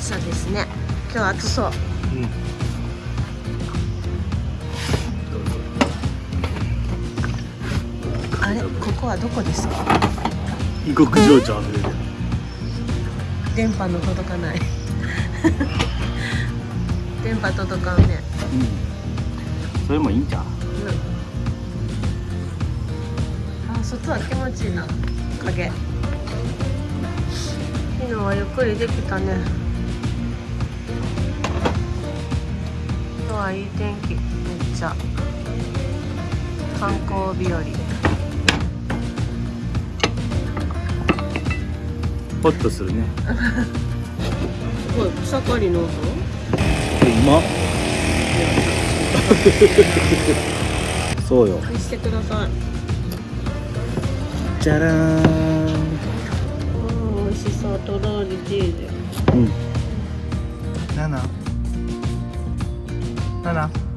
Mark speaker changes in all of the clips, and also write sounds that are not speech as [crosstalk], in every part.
Speaker 1: 朝ですね。今日暑そう。
Speaker 2: うん。
Speaker 1: あれ？ここはどこですか？
Speaker 2: 異国情緒あふれる。
Speaker 1: 電波の届かない。[laughs] 電波届かんね。
Speaker 2: うん。それもいいんじゃん
Speaker 1: うん。あ外は気持ちいいな。影。昨日はゆっくりできたねはいい天気。めっちゃ。観光日和。
Speaker 2: ホッとするね。
Speaker 1: すごい草刈りのぞ
Speaker 2: うまそうよ。
Speaker 1: 見してください。
Speaker 2: じゃらーん。
Speaker 1: うん美味しそう。とろりチーズ
Speaker 2: うん。7娜娜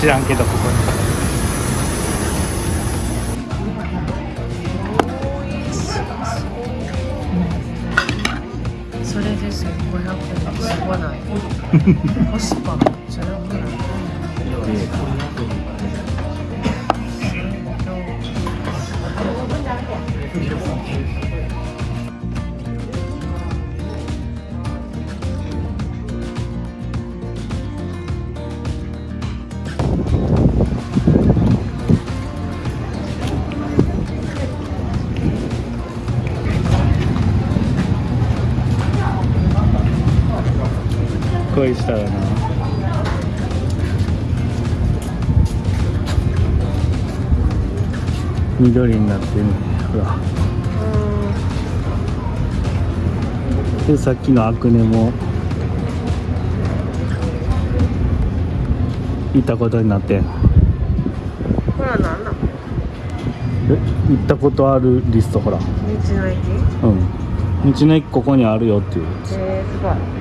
Speaker 2: 知らんけどここに。
Speaker 1: それですよ。500円。すごない。[laughs] コスパ
Speaker 2: 恋したらな。緑になってる。ねほら。でさっきのアクネも。行ったことになってん。
Speaker 1: ほらなんだ？
Speaker 2: え？行ったことあるリストほら。
Speaker 1: 道の駅？
Speaker 2: うん。道の駅ここにあるよっていう。
Speaker 1: えー、すごいいい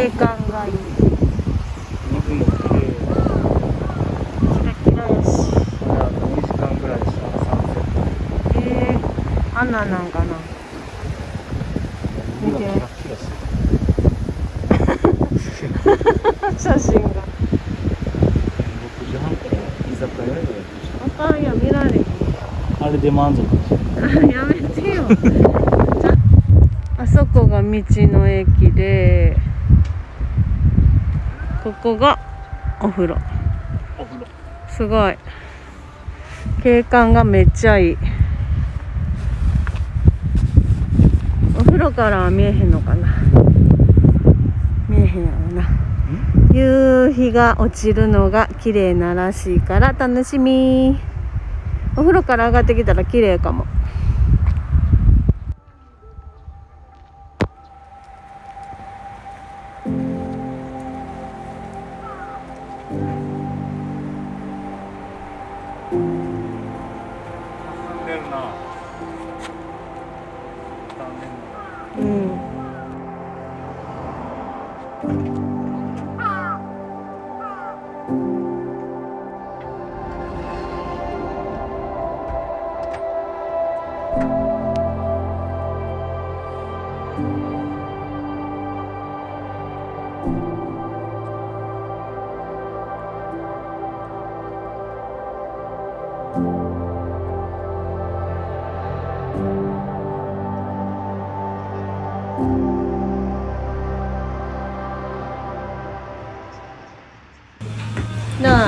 Speaker 1: 景観がいい。
Speaker 2: 水も綺麗
Speaker 1: キラキラやし
Speaker 2: あと2時間ぐらいしたらサンセットへ
Speaker 1: えー、あんなんなんかな見て
Speaker 2: キラキラして
Speaker 1: 写真が
Speaker 2: 6時半から居酒屋でやって
Speaker 1: あかんや見られへん
Speaker 2: あれで満足
Speaker 1: やめてよあそこが道の駅でここがお風呂。すごい。景観がめっちゃいい。お風呂からは見えへんのかな。見えへんやろな。夕日が落ちるのが綺麗ならしいから楽しみ。お風呂から上がってきたら綺麗かも
Speaker 2: 進んでるな。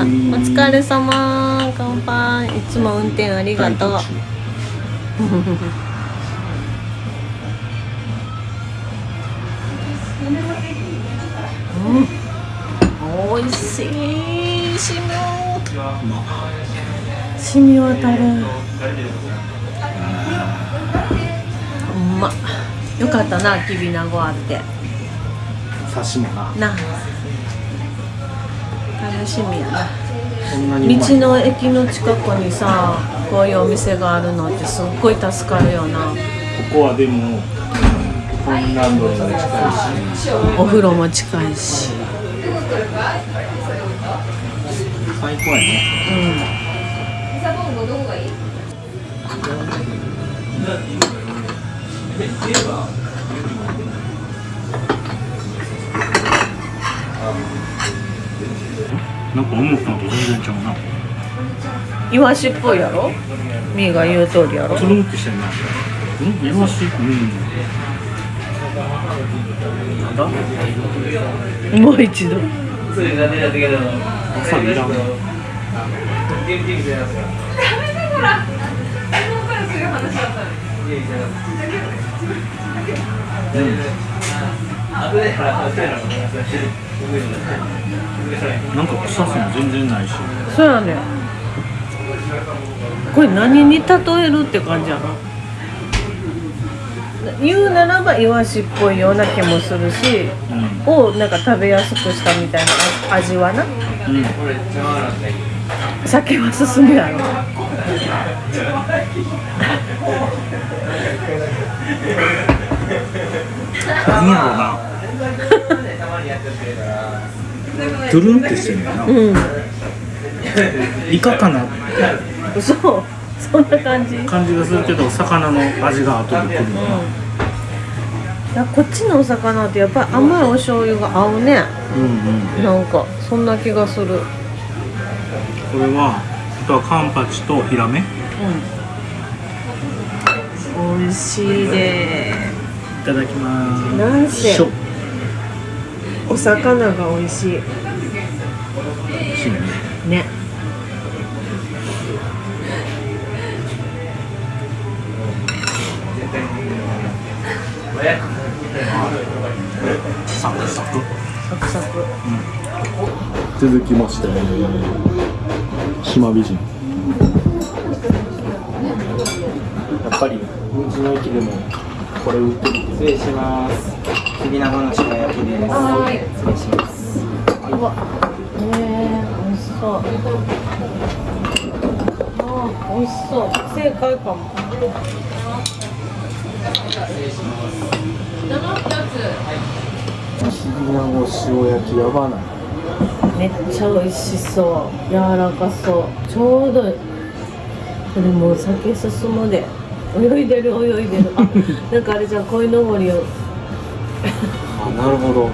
Speaker 1: お疲れ様。乾杯。いつも運転ありがとう。うん、美味しい。しみしみ渡る。うまっよかったなきびなごあって
Speaker 2: 刺もな
Speaker 1: な楽しみやな。道の駅の近くにさこういうお店があるのってすっごい助かるよな。
Speaker 2: ここはでもコインランドリーも近いし。
Speaker 1: お風呂も近いし。
Speaker 2: 最高やねなんか思ったのと全然ちゃうな。
Speaker 1: イワシっぽいやろ？みーが言う通りやろ？
Speaker 2: つるんってしてんな。うん。イワシうんなんだ？
Speaker 1: もう一度。
Speaker 2: わさびいらん。なんか臭さも全然ないし。
Speaker 1: そうやねこれ何に例えるって感じやな。言うならばイワシっぽいような気もするし
Speaker 2: うん。
Speaker 1: をなんか食べやすくしたみたいな味はな。
Speaker 2: うん
Speaker 1: 酒は進むやろ
Speaker 2: 何やろうな。トゥルンってしてんだよな。
Speaker 1: うん。
Speaker 2: イカかな。
Speaker 1: 嘘。そんな感じ。
Speaker 2: 感じがするけど魚の味が後でくるな。
Speaker 1: いやこっちのお魚ってやっぱり甘いお醤油が合うね。
Speaker 2: うんうん。
Speaker 1: なんかそんな気がする。うん
Speaker 2: これはあとはカンパチとヒラメ。い
Speaker 1: 美味しいで
Speaker 2: ただきます。
Speaker 1: なんせ。お魚が美味しい。
Speaker 2: しいね。
Speaker 1: ね。
Speaker 2: サクサク。
Speaker 1: サクサク。
Speaker 2: 続きまして。島美人。やっぱり道の駅でもこれ売ってる。
Speaker 3: 失礼します。きびなごの塩焼きです。
Speaker 1: はい。
Speaker 3: 失礼します。
Speaker 1: うわ。ねえ美味しそう。あー美味しそう。正解かも。
Speaker 4: きなご塩焼きやばない。
Speaker 1: めっちゃ美味しそう。柔らかそう。ちょうどいい。これもう酒進むで泳いでる泳いでる。あなんかあれじゃん鯉のぼりを。
Speaker 4: あなるほど。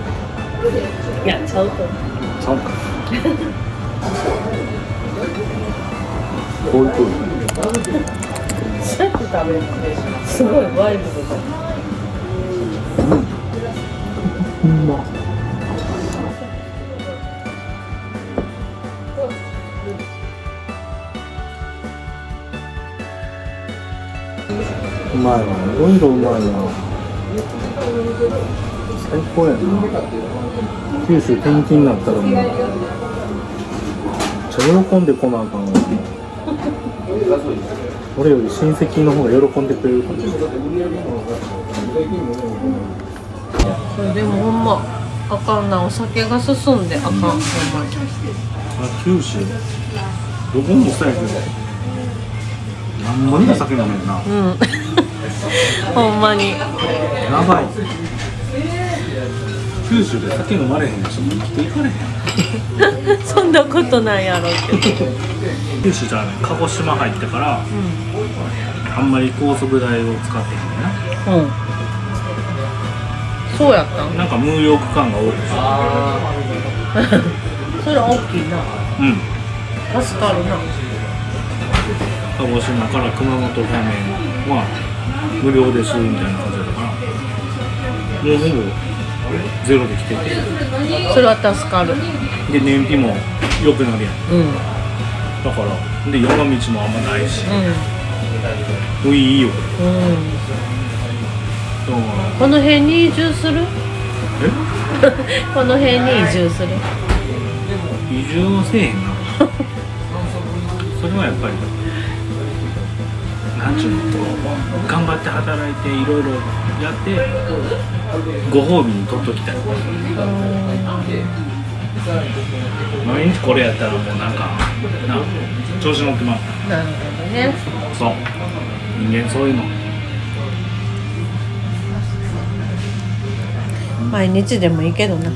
Speaker 1: やっちゃうと。
Speaker 4: ちゃうか。こういうと。
Speaker 1: そうやって食べる。すごいワイルドだ
Speaker 4: うまいな。最高やな。九州転勤になったらもう。めっちゃ喜んでこなあかんわ。俺より親戚の方が喜んでくれるかもしれな
Speaker 1: でもほんまあかんな。お酒が進んであかん。ほんまに
Speaker 4: あ九州。どこもそうやけど。何も酒飲めんな。
Speaker 1: うん [laughs] ほんまに。
Speaker 4: やばい。九州で酒飲まれへん人も生きていかれへん [laughs]
Speaker 1: そんなことないやろうけど
Speaker 2: 九州じゃね鹿児島入ってから、あんまり高速代を使ってへんねんな。
Speaker 1: うん。そうやったん？
Speaker 2: なんか無料区間が多くて。[laughs]
Speaker 1: それ大きいな。
Speaker 2: うん。
Speaker 1: 助かるな。
Speaker 2: 鹿児島から熊本方面は無料ですみたいな感じだったから。もうほぼゼロで来てて。
Speaker 1: それは助かる。
Speaker 2: で燃費も良くなるやん。
Speaker 1: うん。うん
Speaker 2: だからで山道もあんまないし。もういいよ。
Speaker 1: うん。
Speaker 2: だから。
Speaker 1: この辺に移住する？[laughs] この辺に移住する？
Speaker 2: 移住はせえへんな。[laughs] それはやっぱりなんちゅうの頑張って働いていろいろやってご褒美に取っときたい毎日これやったらもうなん。かな調子乗ってまう
Speaker 1: なるほどね
Speaker 2: そう人間そういうの
Speaker 1: 毎日でもいいけどな